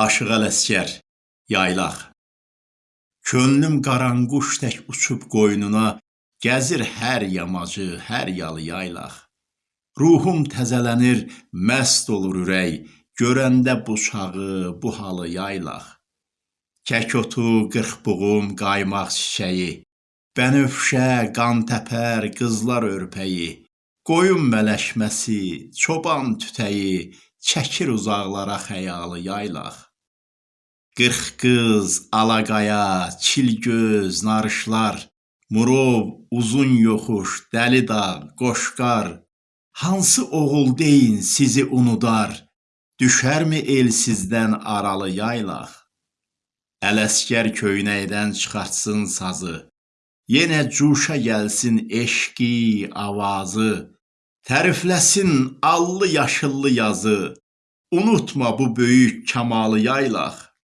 Aşıq Ələsgər, Yaylaq Könlüm qaranquş tək uçub qoynuna, Gəzir hər yamacı, hər yalı yaylaq. Ruhum təzələnir, məst olur ürək, Görəndə bu çağı, bu halı yaylaq. Kək otu, qırxbuğum, qaymaq çiçəyi, Bənövşə, qantəpər, qızlar örpəyi, Qoyun mələşməsi, çoban tütəyi, Çəkir uzaqlara xəyalı yaylaq. Qırxqız, alaqaya, çilgöz, narışlar, Murov, uzun yoxuş, dəli dağ, qoşqar, Hansı oğul deyin sizi unudar, Düşərmi el sizdən aralı yaylaq? Ələsgər köynəkdən çıxartsın sazı, Yenə cuşa gəlsin eşqi, avazı, Tərifləsin allı yaşıllı yazı, Unutma bu böyük kamalı yaylaq.